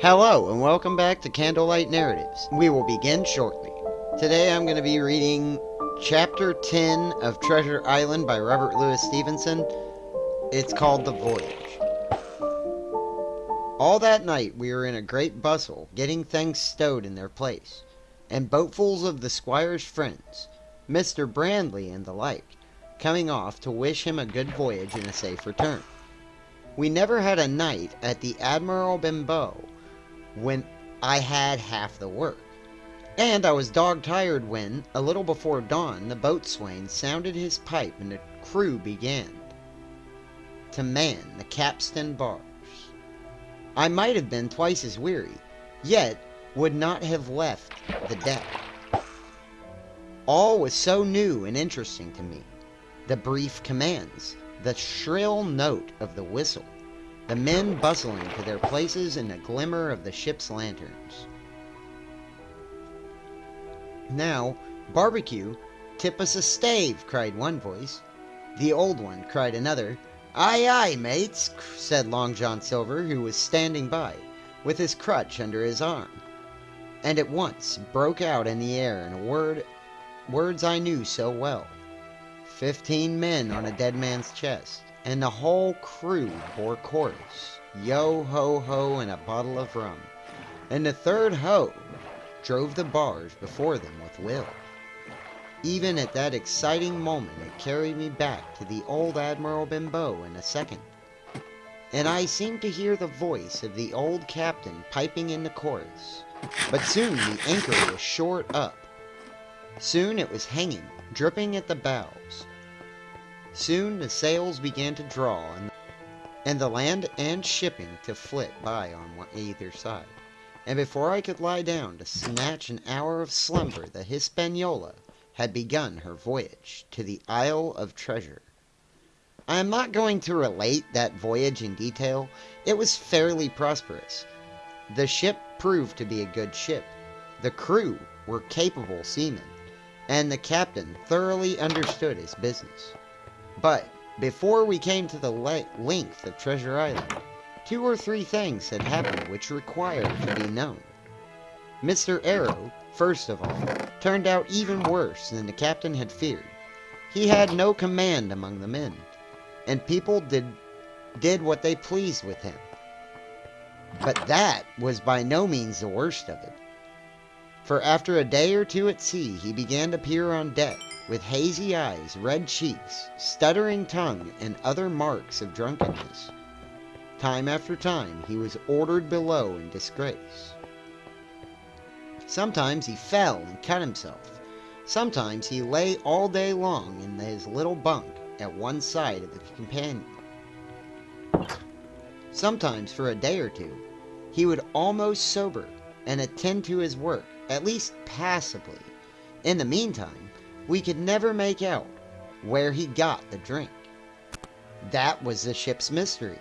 Hello, and welcome back to Candlelight Narratives. We will begin shortly. Today I'm going to be reading Chapter 10 of Treasure Island by Robert Louis Stevenson. It's called The Voyage. All that night we were in a great bustle, getting things stowed in their place, and boatfuls of the squire's friends, Mr. Blandly and the like, coming off to wish him a good voyage and a safe return. We never had a night at the Admiral Benbow when I had half the work. And I was dog tired when, a little before dawn, the boatswain sounded his pipe and the crew began to man the capstan bars. I might have been twice as weary, yet would not have left the deck. All was so new and interesting to me. The brief commands, the shrill note of the whistle, the men bustling to their places in the glimmer of the ship's lanterns. Now, barbecue, tip us a stave, cried one voice. The old one, cried another. Aye, aye, mates, said Long John Silver, who was standing by, with his crutch under his arm, and at once broke out in the air in a word, words I knew so well. Fifteen men on a dead man's chest, and the whole crew bore chorus, yo ho ho, and a bottle of rum, and the third ho drove the barge before them with will. Even at that exciting moment it carried me back to the old Admiral Benbow in a second. And I seemed to hear the voice of the old captain piping in the chorus. But soon the anchor was short up. Soon it was hanging, dripping at the bows. Soon the sails began to draw and, the land and shipping to flit by on either side and before I could lie down to snatch an hour of slumber, the Hispaniola had begun her voyage to the Isle of Treasure. I am not going to relate that voyage in detail. It was fairly prosperous. The ship proved to be a good ship. The crew were capable seamen, and the captain thoroughly understood his business. But before we came to the length of Treasure Island, Two or three things had happened which required to be known. Mr. Arrow, first of all, turned out even worse than the captain had feared. He had no command among the men, and people did, did what they pleased with him. But that was by no means the worst of it. For after a day or two at sea, he began to appear on deck with hazy eyes, red cheeks, stuttering tongue, and other marks of drunkenness. Time after time, he was ordered below in disgrace. Sometimes he fell and cut himself. Sometimes he lay all day long in his little bunk at one side of the companion. Sometimes, for a day or two, he would almost sober and attend to his work, at least passably. In the meantime, we could never make out where he got the drink. That was the ship's mystery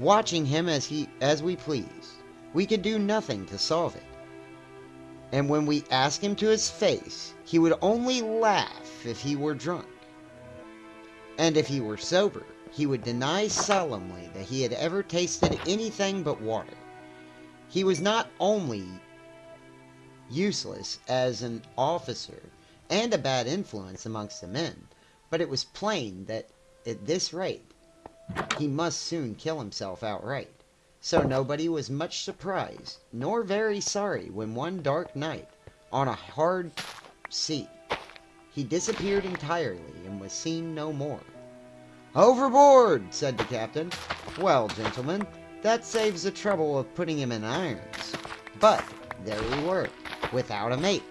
watching him as he as we pleased. We could do nothing to solve it. And when we asked him to his face, he would only laugh if he were drunk. And if he were sober, he would deny solemnly that he had ever tasted anything but water. He was not only useless as an officer and a bad influence amongst the men, but it was plain that at this rate he must soon kill himself outright. So nobody was much surprised, nor very sorry, when one dark night, on a hard sea, he disappeared entirely and was seen no more. Overboard, said the captain. Well, gentlemen, that saves the trouble of putting him in irons. But there we were, without a mate,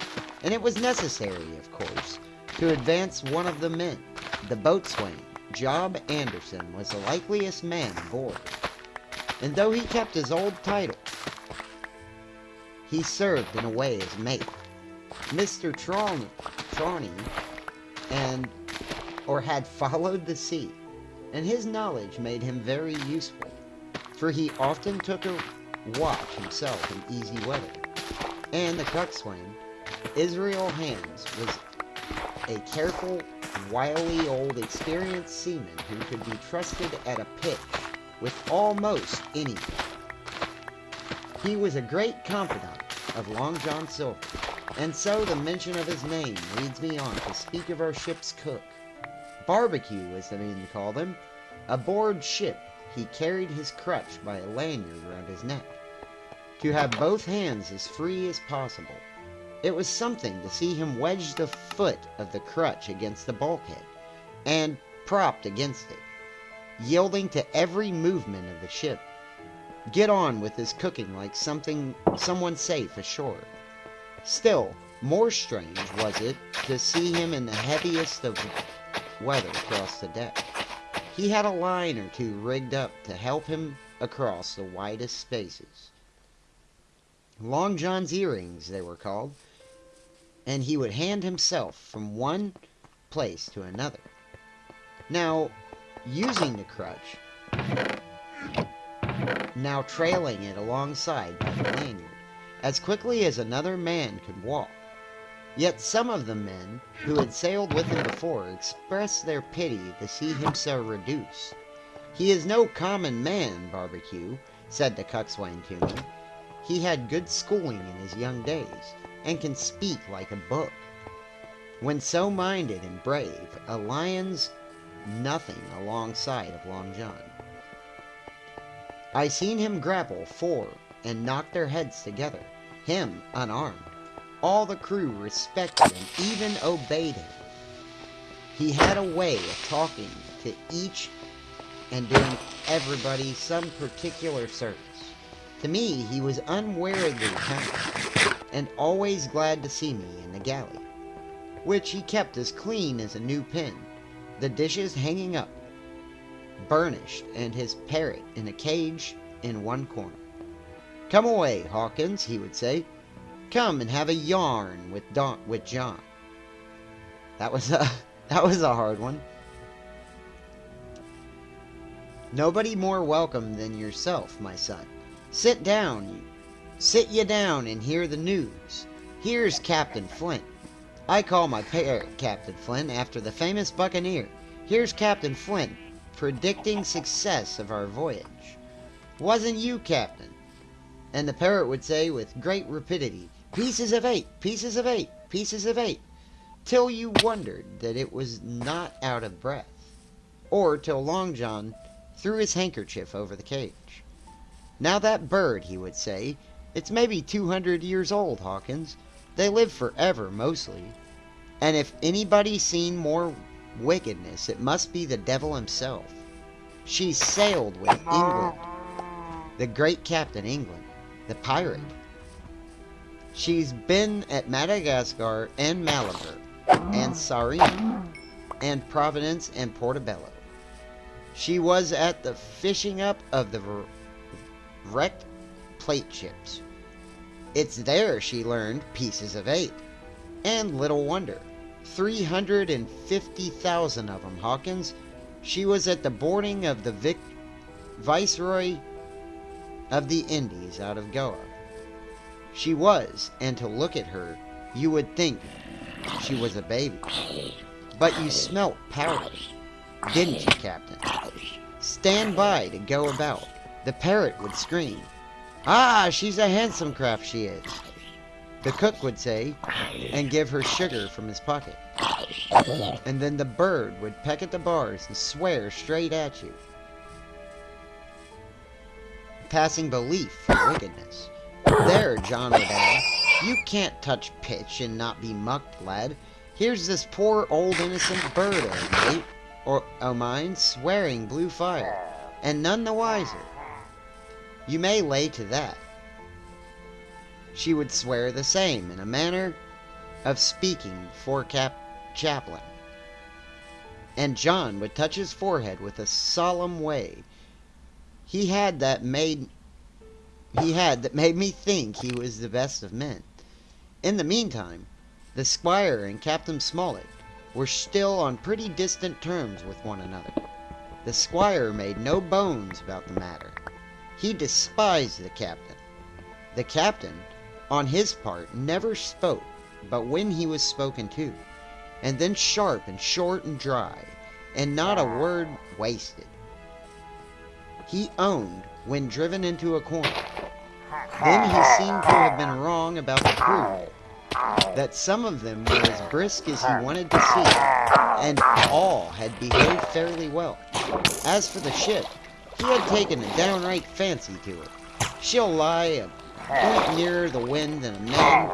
and it was necessary, of course, to advance one of the men, the boatswain, Job Anderson was the likeliest man aboard, and though he kept his old title, he served in a way as mate. Mr. Trelawney and or had followed the sea, and his knowledge made him very useful, for he often took a watch himself in easy weather. And the coxswain, Israel Hands, was a careful wily old experienced seaman who could be trusted at a pitch with almost anything. He was a great confidant of Long John Silver, and so the mention of his name leads me on to speak of our ship's cook. Barbecue, as the men called him. Aboard ship, he carried his crutch by a lanyard around his neck, to have both hands as free as possible. It was something to see him wedge the foot of the crutch against the bulkhead, and propped against it, yielding to every movement of the ship, get on with his cooking like something someone safe ashore. Still, more strange was it to see him in the heaviest of weather across the deck. He had a line or two rigged up to help him across the widest spaces. Long John's earrings, they were called, and he would hand himself from one place to another. Now, using the crutch, now trailing it alongside by the lanyard, as quickly as another man could walk. Yet some of the men who had sailed with him before expressed their pity to see him so reduced. He is no common man, Barbecue, said the coxswain to me. He had good schooling in his young days, and can speak like a book. When so minded and brave, a lion's nothing alongside of Long John. I seen him grapple four and knock their heads together, him unarmed. All the crew respected and even obeyed him. He had a way of talking to each and doing everybody some particular service. To me, he was unweariedly kind, and always glad to see me in the galley, which he kept as clean as a new pin, the dishes hanging up, burnished, and his parrot in a cage in one corner. Come away, Hawkins, he would say. Come and have a yarn with Don with John. That was a that was a hard one. Nobody more welcome than yourself, my son. Sit down, you. Sit ye down and hear the news. Here's Captain Flint. I call my parrot er, Captain Flint after the famous buccaneer. Here's Captain Flint predicting success of our voyage. Wasn't you, Captain? And the parrot would say with great rapidity, Pieces of eight, pieces of eight, pieces of eight, till you wondered that it was not out of breath, or till Long John threw his handkerchief over the cage. Now that bird, he would say, it's maybe 200 years old, Hawkins. They live forever, mostly. And if anybody's seen more wickedness, it must be the devil himself. She sailed with England, the great Captain England, the pirate. She's been at Madagascar and Malabar and Sarin and Providence and Portobello. She was at the fishing up of the wrecked plate ships. It's there she learned pieces of eight. And little wonder. 350,000 of them, Hawkins. She was at the boarding of the Vic Viceroy of the Indies out of Goa. She was, and to look at her, you would think she was a baby. But you smelt powder, didn't you, Captain? Stand by to go about. The parrot would scream. Ah, she's a handsome craft, she is. The cook would say, and give her sugar from his pocket. And then the bird would peck at the bars and swear straight at you. Passing belief for wickedness. There, John would add. You can't touch pitch and not be mucked, lad. Here's this poor old innocent bird mate, or o' mine, swearing blue fire, and none the wiser. You may lay to that. She would swear the same in a manner of speaking for Cap Chaplain. And John would touch his forehead with a solemn way. He had that made he had that made me think he was the best of men. In the meantime, the squire and Captain Smollett were still on pretty distant terms with one another. The squire made no bones about the matter. He despised the captain. The captain, on his part, never spoke but when he was spoken to, and then sharp and short and dry, and not a word wasted. He owned when driven into a corner Then he seemed to have been wrong about the crew, that some of them were as brisk as he wanted to see, and all had behaved fairly well. As for the ship, he had taken a downright fancy to her. She'll lie a point nearer the wind than a man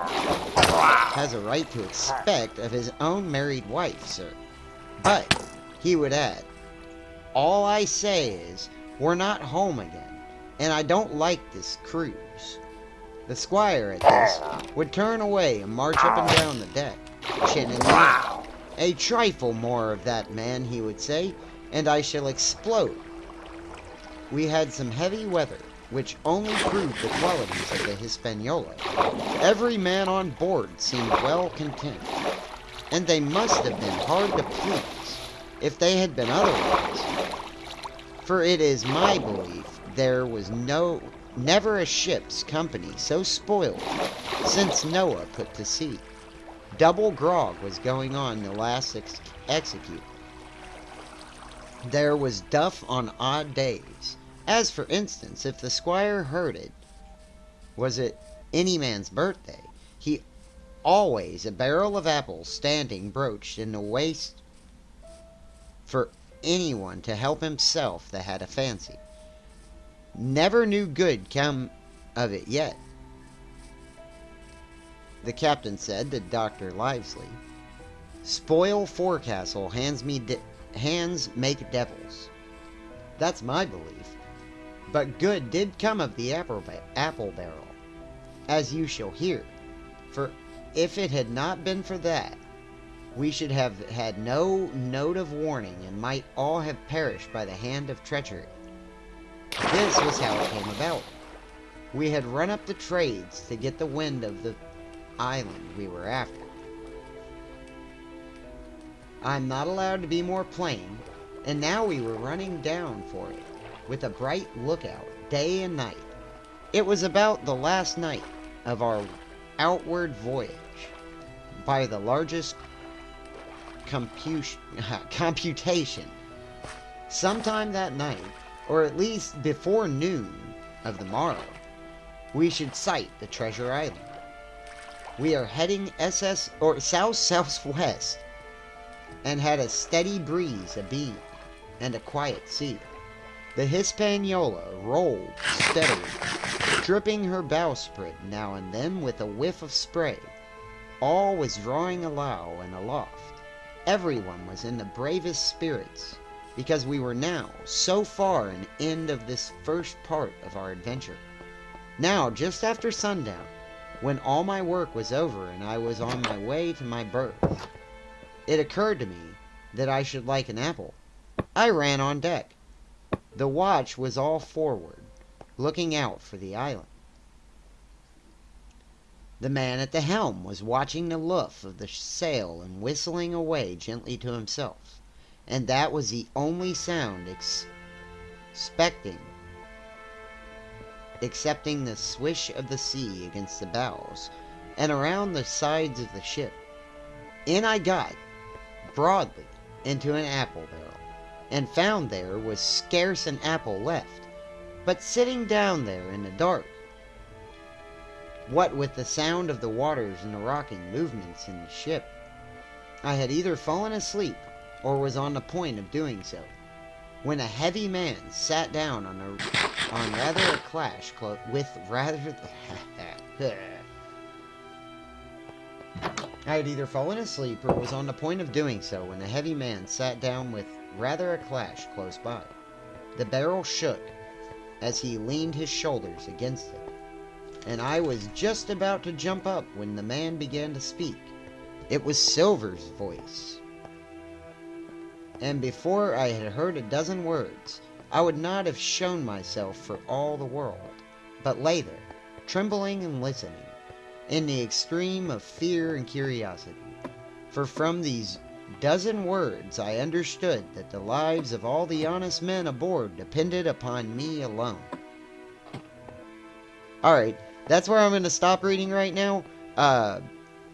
has a right to expect of his own married wife, sir. But, he would add, all I say is, we're not home again, and I don't like this cruise. The squire at this would turn away and march up and down the deck, chinning me. A trifle more of that man, he would say, and I shall explode. We had some heavy weather, which only proved the qualities of the Hispaniola. Every man on board seemed well content, and they must have been hard to please if they had been otherwise. For it is my belief there was no never a ship's company so spoiled since Noah put to sea. Double grog was going on the last ex execute. There was duff on odd days. As for instance, if the squire heard it, was it any man's birthday, he always a barrel of apples standing broached in the waist for anyone to help himself that had a fancy. Never knew good come of it yet. The captain said to Dr. Livesey, Spoil forecastle hands me hands make devils. That's my belief. But good did come of the apple, apple barrel, as you shall hear. For if it had not been for that, we should have had no note of warning and might all have perished by the hand of treachery. This was how it came about. We had run up the trades to get the wind of the island we were after. I'm not allowed to be more plain, and now we were running down for it, with a bright lookout, day and night. It was about the last night of our outward voyage, by the largest computation. Sometime that night, or at least before noon of the morrow, we should sight the treasure island. We are heading SS or south southwest and had a steady breeze abeam and a quiet sea. The Hispaniola rolled steadily, dripping her bowsprit now and then with a whiff of spray. All was drawing alow and aloft. Everyone was in the bravest spirits because we were now so far an end of this first part of our adventure. Now, just after sundown, when all my work was over and I was on my way to my berth, it occurred to me that I should like an apple. I ran on deck. The watch was all forward, looking out for the island. The man at the helm was watching the luff of the sail and whistling away gently to himself and that was the only sound ex expecting excepting the swish of the sea against the bows and around the sides of the ship. In I got, broadly, into an apple barrel, and found there was scarce an apple left, but sitting down there in the dark. What with the sound of the waters and the rocking movements in the ship, I had either fallen asleep or was on the point of doing so, when a heavy man sat down on a on rather a clash with rather the. I had either fallen asleep or was on the point of doing so when a heavy man sat down with rather a clash close by. The barrel shook as he leaned his shoulders against it, and I was just about to jump up when the man began to speak. It was Silver's voice and before I had heard a dozen words, I would not have shown myself for all the world, but lay there, trembling and listening, in the extreme of fear and curiosity. For from these dozen words I understood that the lives of all the honest men aboard depended upon me alone. Alright, that's where I'm going to stop reading right now. Uh,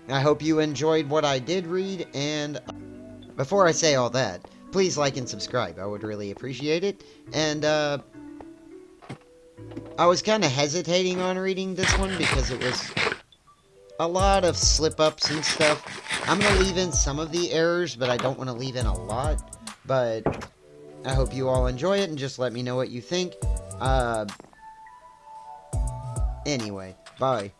I hope you enjoyed what I did read, and before I say all that, please like and subscribe. I would really appreciate it. And, uh, I was kind of hesitating on reading this one because it was a lot of slip-ups and stuff. I'm going to leave in some of the errors, but I don't want to leave in a lot. But I hope you all enjoy it and just let me know what you think. Uh, anyway, bye.